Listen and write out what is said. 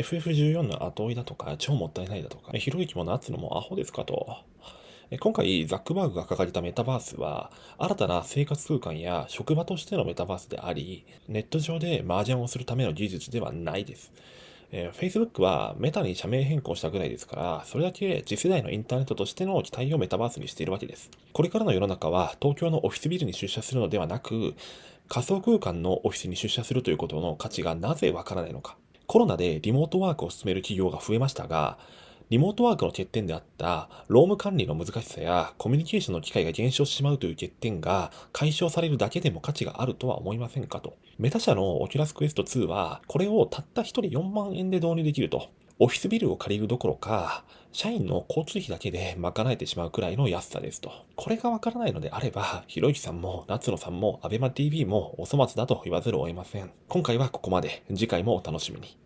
FF14 の後追いだとか、超もったいないだとか、ひろゆきも夏のもアホですかと。今回、ザックバーグが掲げたメタバースは、新たな生活空間や職場としてのメタバースであり、ネット上で麻雀をするための技術ではないです。えー、Facebook はメタに社名変更したぐらいですから、それだけ次世代のインターネットとしての期待をメタバースにしているわけです。これからの世の中は東京のオフィスビルに出社するのではなく、仮想空間のオフィスに出社するということの価値がなぜわからないのか。コロナでリモートワークを進める企業が増えましたが、リモートワークの欠点であった労務管理の難しさやコミュニケーションの機会が減少してしまうという欠点が解消されるだけでも価値があるとは思いませんかと。メタ社のオキュラスクエスト2はこれをたった1人4万円で導入できると。オフィスビルを借りるどころか、社員の交通費だけで賄えてしまうくらいの安さですと。これがわからないのであれば、ひろゆきさんも夏野さんもアベマ TV もお粗末だと言わざるを得ません。今回はここまで。次回もお楽しみに。